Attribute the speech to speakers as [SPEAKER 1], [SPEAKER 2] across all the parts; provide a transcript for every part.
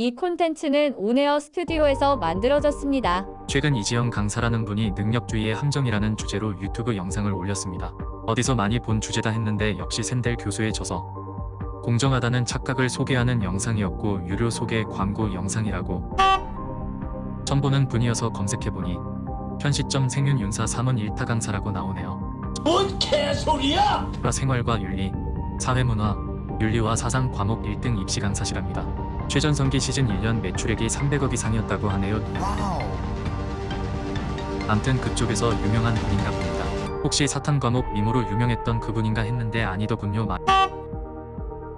[SPEAKER 1] 이 콘텐츠는 온에어 스튜디오에서 만들어졌습니다.
[SPEAKER 2] 최근 이지영 강사라는 분이 능력주의의 함정이라는 주제로 유튜브 영상을 올렸습니다. 어디서 많이 본 주제다 했는데 역시 샌델 교수의 저서 공정하다는 착각을 소개하는 영상이었고 유료 소개 광고 영상이라고 처음 보는 분이어서 검색해보니 현 시점 생윤 윤사 3은 1타 강사라고 나오네요.
[SPEAKER 3] 뭔 개소리야!
[SPEAKER 2] 생활과 윤리, 사회문화, 윤리와 사상 과목 1등 입시 강사시랍니다. 최전성기 시즌 1년 매출액이 300억 이상이었다고 하네요. 암튼 그쪽에서 유명한 분인가 봅니다. 혹시 사탄 과목 미모로 유명했던 그분인가 했는데 아니더군요. 마-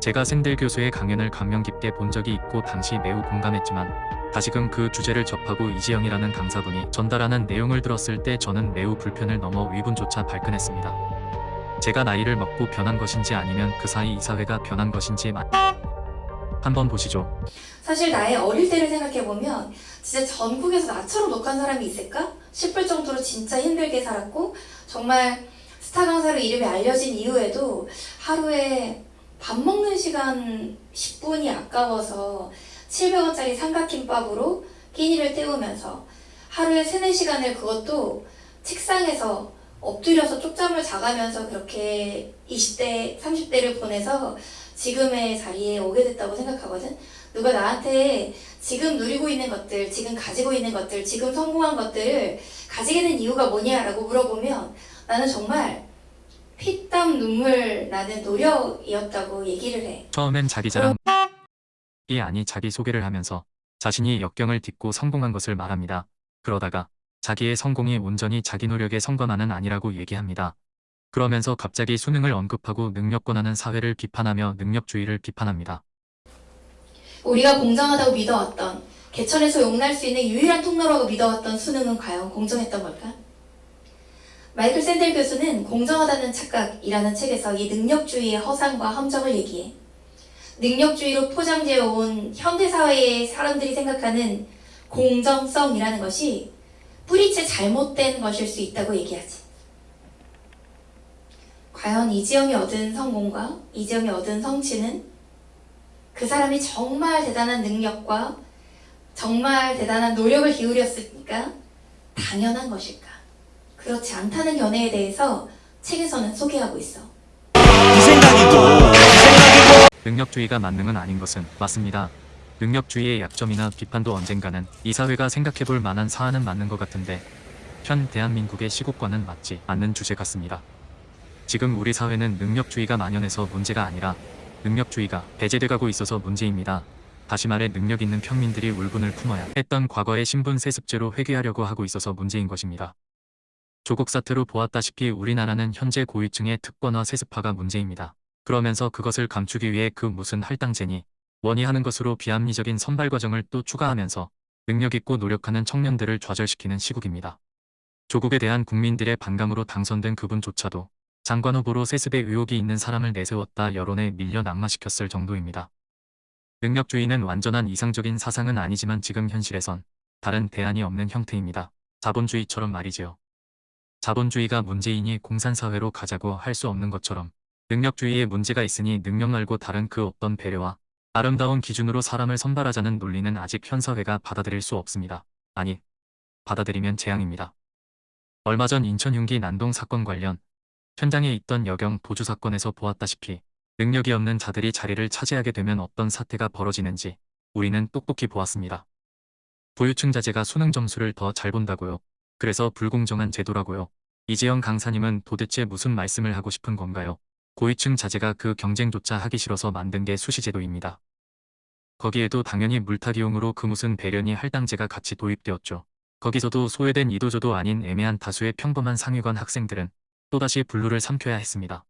[SPEAKER 2] 제가 샌델 교수의 강연을 감명 깊게 본 적이 있고 당시 매우 공감했지만 다시금 그 주제를 접하고 이지영이라는 강사분이 전달하는 내용을 들었을 때 저는 매우 불편을 넘어 위분조차 발끈했습니다. 제가 나이를 먹고 변한 것인지 아니면 그 사이 이 사회가 변한 것인지 마- 한번 보시죠.
[SPEAKER 4] 사실 나의 어릴 때를 생각해보면 진짜 전국에서 나처럼 독한 사람이 있을까 싶을 정도로 진짜 힘들게 살았고 정말 스타 강사로 이름이 알려진 이후에도 하루에 밥 먹는 시간 10분이 아까워서 700원짜리 삼각김밥으로 끼니를 때우면서 하루에 3, 4시간을 그것도 책상에서 엎드려서 쪽잠을 자가면서 그렇게 20대, 30대를 보내서 지금의 자리에 오게 됐다고 생각하거든. 누가 나한테 지금 누리고 있는 것들, 지금 가지고 있는 것들, 지금 성공한 것들을 가지게 된 이유가 뭐냐라고 물어보면 나는 정말 피땀 눈물 나는 노력이었다고 얘기를 해.
[SPEAKER 2] 처음엔 자기 자랑이 아니 자기 소개를 하면서 자신이 역경을 딛고 성공한 것을 말합니다. 그러다가 자기의 성공이 온전히 자기 노력의 성과만은 아니라고 얘기합니다. 그러면서 갑자기 수능을 언급하고 능력 권하는 사회를 비판하며 능력주의를 비판합니다.
[SPEAKER 4] 우리가 공정하다고 믿어왔던 개천에서 용날 수 있는 유일한 통로라고 믿어왔던 수능은 과연 공정했던 걸까? 마이클 샌델 교수는 공정하다는 착각이라는 책에서 이 능력주의의 허상과 함정을 얘기해. 능력주의로 포장되어 온 현대사회의 사람들이 생각하는 공정성이라는 것이 뿌리째 잘못된 것일 수 있다고 얘기하지. 과연 이지영이 얻은 성공과 이지영이 얻은 성취는 그 사람이 정말 대단한 능력과 정말 대단한 노력을 기울였으니까 당연한 것일까? 그렇지 않다는 견해에 대해서 책에서는 소개하고 있어.
[SPEAKER 2] 능력주의가 만능은 아닌 것은 맞습니다. 능력주의의 약점이나 비판도 언젠가는 이 사회가 생각해볼 만한 사안은 맞는 것 같은데 현 대한민국의 시국과는 맞지 않는 주제 같습니다. 지금 우리 사회는 능력주의가 만연해서 문제가 아니라 능력주의가 배제돼가고 있어서 문제입니다. 다시 말해 능력 있는 평민들이 울분을 품어야 했던 과거의 신분 세습제로 회귀하려고 하고 있어서 문제인 것입니다. 조국 사태로 보았다시피 우리나라는 현재 고위층의 특권화 세습화가 문제입니다. 그러면서 그것을 감추기 위해 그 무슨 할당제니 원이 하는 것으로 비합리적인 선발 과정을 또 추가하면서 능력있고 노력하는 청년들을 좌절시키는 시국입니다. 조국에 대한 국민들의 반감으로 당선된 그분조차도 장관 후보로 세습에 의혹이 있는 사람을 내세웠다 여론에 밀려 낙마시켰을 정도입니다. 능력주의는 완전한 이상적인 사상은 아니지만 지금 현실에선 다른 대안이 없는 형태입니다. 자본주의처럼 말이지요. 자본주의가 문제이니 공산사회로 가자고 할 수 없는 것처럼 능력주의에 문제가 있으니 능력 말고 다른 그 어떤 배려와 아름다운 기준으로 사람을 선발하자는 논리는 아직 현 사회가 받아들일 수 없습니다. 아니, 받아들이면 재앙입니다. 얼마 전 인천 흉기 난동 사건 관련 현장에 있던 여경 도주 사건에서 보았다시피 능력이 없는 자들이 자리를 차지하게 되면 어떤 사태가 벌어지는지 우리는 똑똑히 보았습니다. 보유층 자제가 수능 점수를 더 잘 본다고요. 그래서 불공정한 제도라고요. 이재영 강사님은 도대체 무슨 말씀을 하고 싶은 건가요? 고위층 자제가 그 경쟁조차 하기 싫어서 만든 게 수시제도입니다. 거기에도 당연히 물타기용으로 그 무슨 배련이 할당제가 같이 도입되었죠. 거기서도 소외된 이도저도 아닌 애매한 다수의 평범한 상위권 학생들은 또다시 분류를 삼켜야 했습니다.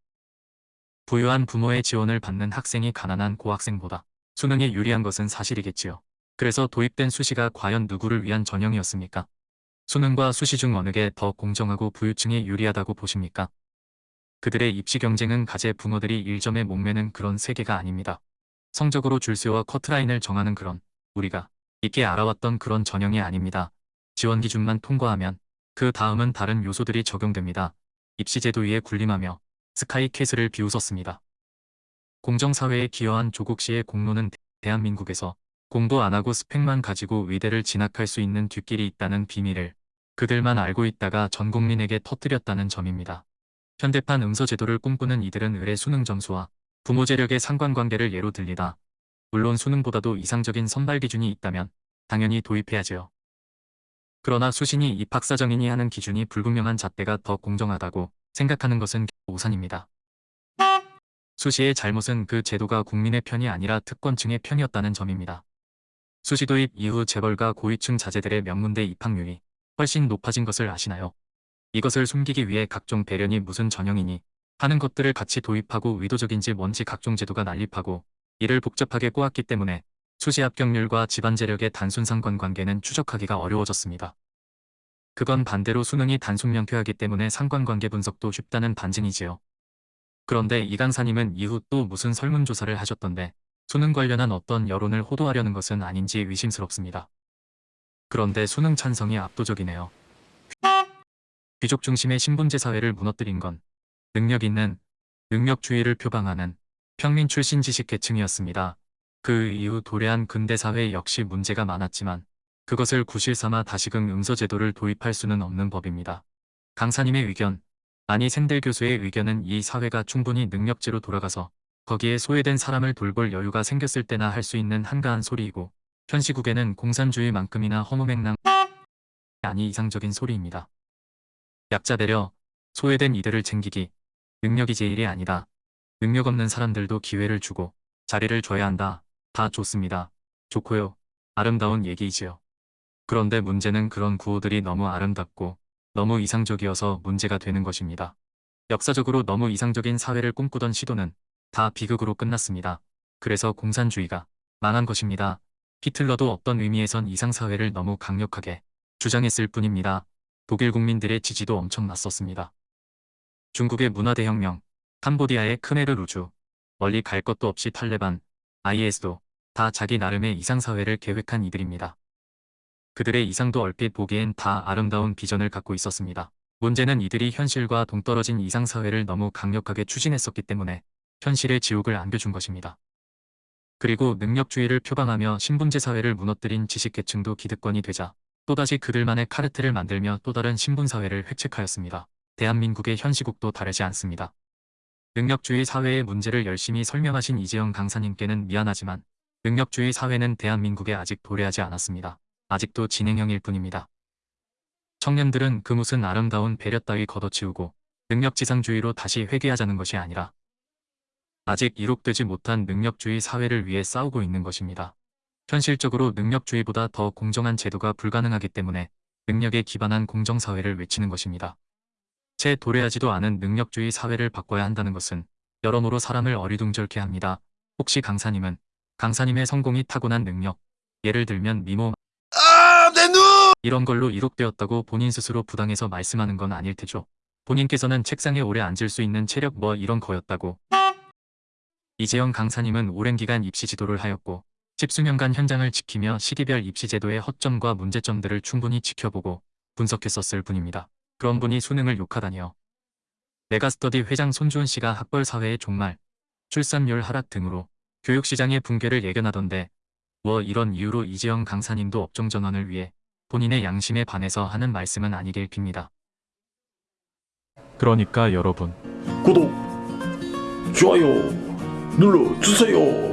[SPEAKER 2] 부유한 부모의 지원을 받는 학생이 가난한 고학생보다 수능에 유리한 것은 사실이겠지요. 그래서 도입된 수시가 과연 누구를 위한 전형이었습니까? 수능과 수시 중 어느 게 더 공정하고 부유층에 유리하다고 보십니까? 그들의 입시 경쟁은 가재 붕어들이 1점에 목매는 그런 세계가 아닙니다. 성적으로 줄세워 커트라인을 정하는 그런 우리가 있게 알아왔던 그런 전형이 아닙니다. 지원 기준만 통과하면 그 다음은 다른 요소들이 적용됩니다. 입시제도 위에 군림하며 스카이캐슬을 비웃었습니다. 공정사회에 기여한 조국 씨의 공로는 대한민국에서 공부 안 하고 스펙만 가지고 의대를 진학할 수 있는 뒷길이 있다는 비밀을 그들만 알고 있다가 전 국민에게 터뜨렸다는 점입니다. 현대판 응서제도를 꿈꾸는 이들은 의뢰 수능 점수와 부모 재력의 상관관계를 예로 들리다. 물론 수능보다도 이상적인 선발 기준이 있다면 당연히 도입해야지요. 그러나 수신이 입학사정인이 하는 기준이 불분명한 잣대가 더 공정하다고 생각하는 것은 오산입니다. 수시의 잘못은 그 제도가 국민의 편이 아니라 특권층의 편이었다는 점입니다. 수시 도입 이후 재벌가 고위층 자제들의 명문대 입학률이 훨씬 높아진 것을 아시나요? 이것을 숨기기 위해 각종 배련이 무슨 전형이니 하는 것들을 같이 도입하고 의도적인지 뭔지 각종 제도가 난립하고 이를 복잡하게 꼬았기 때문에 수시 합격률과 집안 재력의 단순 상관관계는 추적하기가 어려워졌습니다. 그건 반대로 수능이 단순 명쾌하기 때문에 상관관계 분석도 쉽다는 반증이지요. 그런데 이 강사님은 이후 또 무슨 설문조사를 하셨던데 수능 관련한 어떤 여론을 호도하려는 것은 아닌지 의심스럽습니다. 그런데 수능 찬성이 압도적이네요. 귀족 중심의 신분제 사회를 무너뜨린 건 능력 있는, 능력주의를 표방하는 평민 출신 지식계층이었습니다. 그 이후 도래한 근대사회 역시 문제가 많았지만 그것을 구실삼아 다시금 응서제도를 도입할 수는 없는 법입니다. 강사님의 의견, 아니 샌델 교수의 의견은 이 사회가 충분히 능력제로 돌아가서 거기에 소외된 사람을 돌볼 여유가 생겼을 때나 할 수 있는 한가한 소리이고 현 시국에는 공산주의만큼이나 허무맹랑 아니 이상적인 소리입니다. 약자 배려, 소외된 이들을 챙기기, 능력이 제일이 아니다. 능력 없는 사람들도 기회를 주고 자리를 줘야 한다. 다 좋습니다. 좋고요. 아름다운 얘기이지요. 그런데 문제는 그런 구호들이 너무 아름답고 너무 이상적이어서 문제가 되는 것입니다. 역사적으로 너무 이상적인 사회를 꿈꾸던 시도는 다 비극으로 끝났습니다. 그래서 공산주의가 망한 것입니다. 히틀러도 어떤 의미에선 이상사회를 너무 강력하게 주장했을 뿐입니다. 독일 국민들의 지지도 엄청났었습니다. 중국의 문화대혁명, 캄보디아의 크메르 루주, 멀리 갈 것도 없이 탈레반, IS도 다 자기 나름의 이상사회를 계획한 이들입니다. 그들의 이상도 얼핏 보기엔 다 아름다운 비전을 갖고 있었습니다. 문제는 이들이 현실과 동떨어진 이상사회를 너무 강력하게 추진했었기 때문에 현실의 지옥을 안겨준 것입니다. 그리고 능력주의를 표방하며 신분제 사회를 무너뜨린 지식계층도 기득권이 되자 또다시 그들만의 카르텔을 만들며 또 다른 신분사회를 획책하였습니다. 대한민국의 현 시국도 다르지 않습니다. 능력주의 사회의 문제를 열심히 설명하신 이재영 강사님께는 미안하지만 능력주의 사회는 대한민국에 아직 도래하지 않았습니다. 아직도 진행형일 뿐입니다. 청년들은 그 무슨 아름다운 배려 따위 걷어치우고 능력지상주의로 다시 회귀하자는 것이 아니라 아직 이룩되지 못한 능력주의 사회를 위해 싸우고 있는 것입니다. 현실적으로 능력주의보다 더 공정한 제도가 불가능하기 때문에 능력에 기반한 공정사회를 외치는 것입니다. 채 도래하지도 않은 능력주의 사회를 바꿔야 한다는 것은 여러모로 사람을 어리둥절케 합니다. 혹시 강사님은 강사님의 성공이 타고난 능력, 예를 들면 미모
[SPEAKER 3] 아, 내 눈!
[SPEAKER 2] 이런 걸로 이룩되었다고 본인 스스로 부당해서 말씀하는 건 아닐 테죠. 본인께서는 책상에 오래 앉을 수 있는 체력 뭐 이런 거였다고. 이재영 강사님은 오랜 기간 입시 지도를 하였고 십수년간 현장을 지키며 시기별 입시 제도의 허점과 문제점들을 충분히 지켜보고 분석했었을 분입니다. 그런 분이 수능을 욕하다니요. 메가스터디 회장 손주은 씨가 학벌 사회의 종말, 출산율 하락 등으로 교육시장의 붕괴를 예견하던데 뭐 이런 이유로 이재영 강사님도 업종 전환을 위해 본인의 양심에 반해서 하는 말씀은 아니길 빕니다.
[SPEAKER 5] 그러니까 여러분
[SPEAKER 3] 구독, 좋아요 눌러주세요.